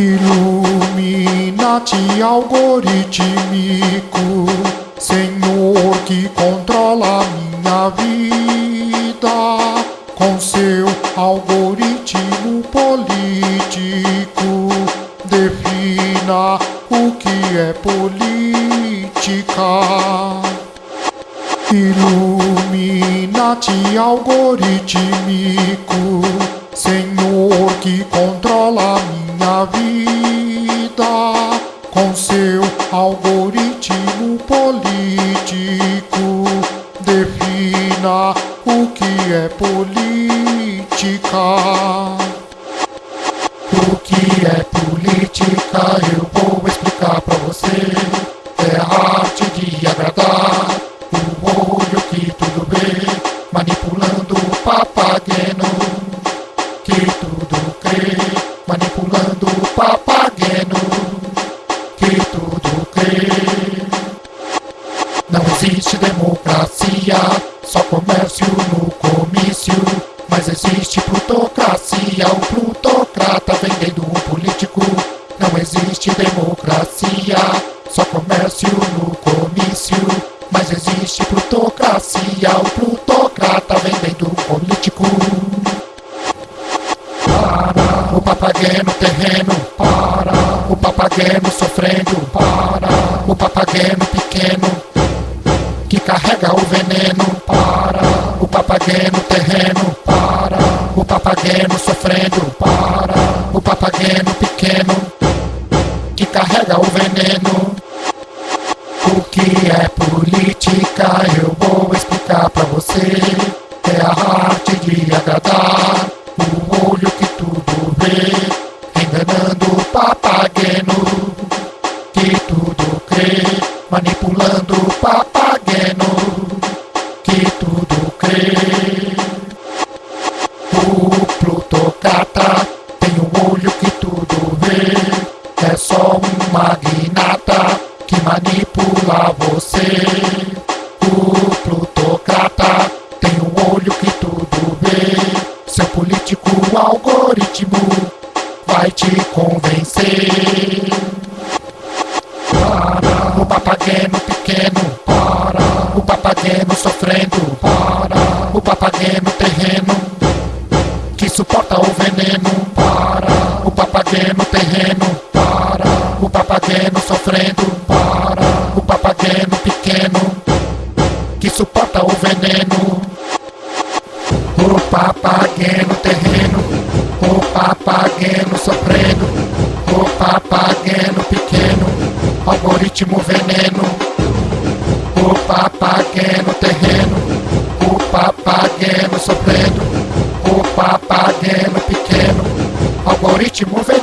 Illuminati algorítmico, Senhor que controla minha vida, com seu algoritmo político, defina o que é política. Illuminati algorítmico, Senhor que controla minha vida, com seu algoritmo político, defina o que é política. O que é política eu papageno que tudo crê. Não existe democracia, só comércio no comício. Mas existe plutocracia, o plutocrata vendendo o político. Não existe democracia, o papageno sofrendo, para o papageno pequeno que carrega o veneno para o papageno terreno, para o papageno sofrendo, para o papageno pequeno que carrega o veneno. O que é política eu vou explicar pra você. Papageno que tudo crê. O plutocrata tem um olho que tudo vê, é só um magnata que manipula você. O plutocrata tem um olho que tudo vê, seu político algoritmo vai te convencer. Para o papageno para o papageno sofrendo, para o papageno terreno que suporta o veneno, para o papageno terreno, para o papageno sofrendo, para o papageno pequeno que suporta o veneno. O papageno terreno, o papageno sofrendo, o papageno pequeno, algoritmo veneno. O papageno terreno, o papageno sofrendo, o papageno pequeno, algoritmo veneno.